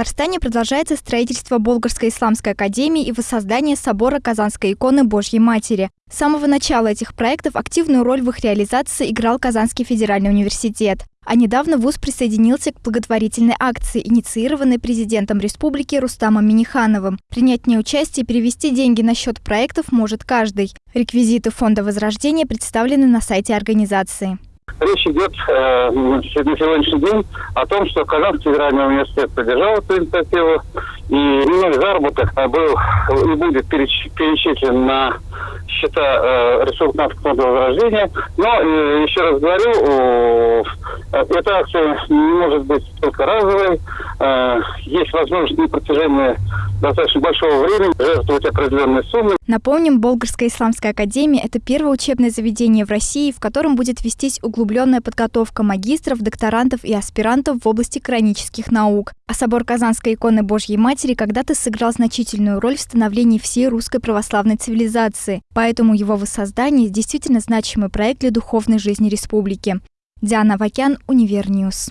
Татарстане продолжается строительство Болгарской исламской академии и воссоздание собора Казанской иконы Божьей Матери. С самого начала этих проектов активную роль в их реализации играл Казанский федеральный университет. А недавно ВУЗ присоединился к благотворительной акции, инициированной президентом республики Рустамом Минихановым. Принять в ней участие и перевести деньги на счет проектов может каждый. Реквизиты Фонда Возрождения представлены на сайте организации. Речь идет э, на сегодняшний день о том, что Казанский федеральный университет поддержал эту инициативу, и минимальный заработок был и будет перечислен на счета э, Республиканского фонда возрождения. Но, э, еще раз говорю, э, эта акция не может быть только разовой. Э, есть возможность на протяжении достаточно большого времени жертвовать определенные суммы. Напомним, Болгарская исламская академия – это первое учебное заведение в России, в котором будет вестись углубленная подготовка магистров, докторантов и аспирантов в области коранических наук. А собор Казанской иконы Божьей Матери когда-то сыграл значительную роль в становлении всей русской православной цивилизации, поэтому его воссоздание действительно значимый проект для духовной жизни республики. Диана Вакян, Univer News.